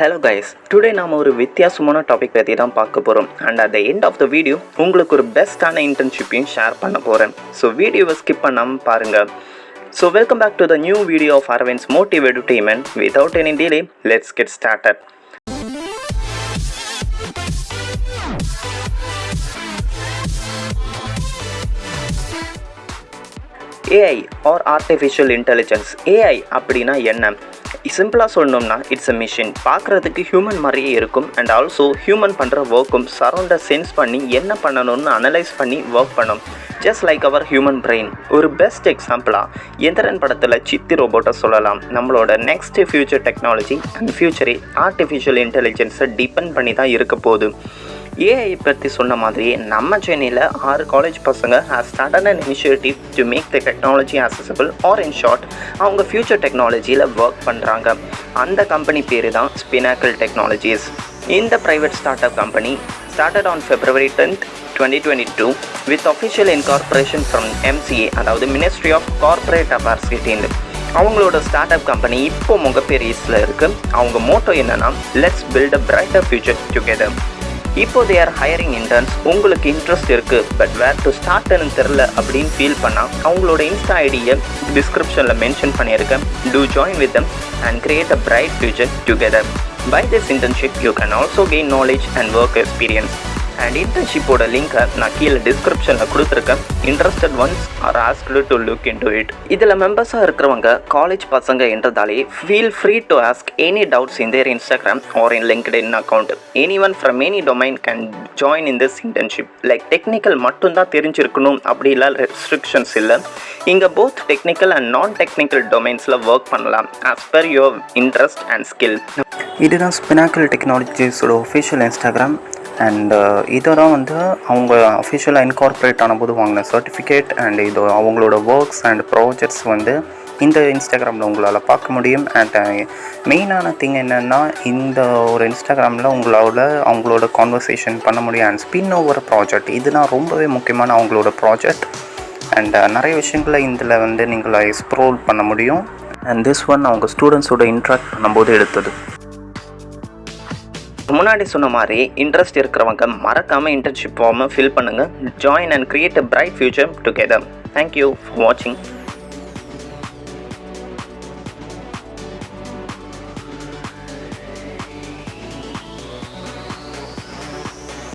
Hello guys today நாம் ஒரு வித்தியாசமான டாபிக் பற்றி தான் பார்க்க போகிறோம் and at the end of the video உங்களுக்கு ஒரு பெஸ்ட்டான இன்டர்ன்ஷிப்பையும் ஷேர் பண்ண போகிறேன் ஸோ வீடியோவை ஸ்கிப் பண்ணாமல் பாருங்கள் so welcome back to the new video of Aravind's motive entertainment without any delay let's get started AI or artificial intelligence AI அப்படின்னா என்ன? சிம்பிளாக சொல்லணும்னா இட்ஸ் அ மிஷின் பார்க்குறதுக்கு ஹியூமன் மாதிரியே இருக்கும். அண்ட் ஆல்சோ ஹியூமன் பண்ணுற ஒர்க்கும் சரௌண்டை சென்ஸ் பண்ணி என்ன பண்ணணும்னு அனலைஸ் பண்ணி ஒர்க் பண்ணும். Just like our human brain ஒரு பெஸ்ட் எக்ஸாம்பிளாக எந்திரன் படத்தில் சித்தி ரோபோட்டை சொல்லலாம். நம்மளோட நெக்ஸ்ட் ஃபியூச்சர் டெக்னாலஜி அண்ட் ஃபியூச்சரே ஆர்டிஃபிஷியல் இன்டெலிஜென்ஸை டிபெண்ட் பண்ணி தான் இருக்க போகுது. ஏஐ பற்றி சொன்ன மாதிரியே நம்ம சென்னையில் ஆறு காலேஜ் பசங்க has started an initiative to make the technology accessible or in short அவங்க ஃபியூச்சர் டெக்னாலஜியில் ஒர்க் பண்ணுறாங்க அந்த கம்பெனி பேர் தான் ஸ்பினாக்கல் டெக்னாலஜிஸ் இந்த private startup company started on February tenth twenty twenty two with official incorporation from MCA அதாவது ministry of corporate affairs கிட்டேருந்து அவங்களோட ஸ்டார்ட் அப் கம்பெனி இப்போ முகப்பெரிய இருக்குது அவங்க மோட்டோ என்னென்னா let's build a brighter future together இப்போ தே ஆர் ஹையரிங் இன்டர்ன்ஸ் உங்களுக்கு interest இருக்குது பட் வேர் டு ஸ்டார்ட்னு தெரில அப்படின்னு ஃபீல் பண்ணால் அவங்களோட இன்ஸ்டா ஐடியை டிஸ்கிரிப்ஷனில் மென்ஷன் பண்ணியிருக்கேன். To join with them and create a bright future together by this internship you can also gain knowledge and work experience and இன்டர்ன்ஷிப்போட லிங்கை நான் கீழே டிஸ்கிரிப்ஷனில் கொடுத்துருக்கேன். Interested ones are asked to look into it இதில் மெம்பர்ஸாக இருக்கிறவங்க college பசங்க என்றதாலே feel free to ask any doubts in their Instagram or in LinkedIn account anyone from any domain can join in this internship like technical மட்டும்தான் தெரிஞ்சிருக்கணும் அப்படிலாம் restrictions இல்லை. இங்கே both technical and non technical டொமைன்ஸில் work பண்ணலாம் as per your interest and skill இதுதான் ஸ்பினாக்கல் டெக்னாலஜிஸோட official Instagram and uh, இதெல்லாம் வந்து அவங்க அஃபிஷியலாக இன்கார்பரேட் ஆனபோது வாங்கின சர்டிஃபிகேட் அண்ட் இது அவங்களோட ஒர்க்ஸ் அண்ட் ப்ராஜெக்ட்ஸ் வந்து இந்த இன்ஸ்டாகிராமில் உங்களால் பார்க்க முடியும். அண்ட் மெயினான திங் என்னென்னா இந்த ஒரு இன்ஸ்டாகிராமில் உங்களால் அவங்களோட கான்வர்சேஷன் பண்ண முடியும் அண்ட் ஸ்பின் ஓவர் ப்ராஜெக்ட் இதுதான் ரொம்பவே முக்கியமான அவங்களோட ப்ராஜெக்ட் அண்ட் uh, நிறைய விஷயங்களை இதில் வந்து நீங்கள் எக்ஸ்ப்ரோல் பண்ண முடியும். அண்ட் திஸ் ஒன் அவங்க ஸ்டூடெண்ட்ஸோட இன்ட்ராக்ட் பண்ணும்போது எடுத்தது. முன்னாடி சொன்ன மாதிரி இன்ட்ரெஸ்ட் இருக்கிறவங்க மறக்காமல் இன்டர்ன்ஷிப் ஃபார்மை ஃபில் பண்ணுங்கள் join and create a bright future together thank you for வாட்சிங்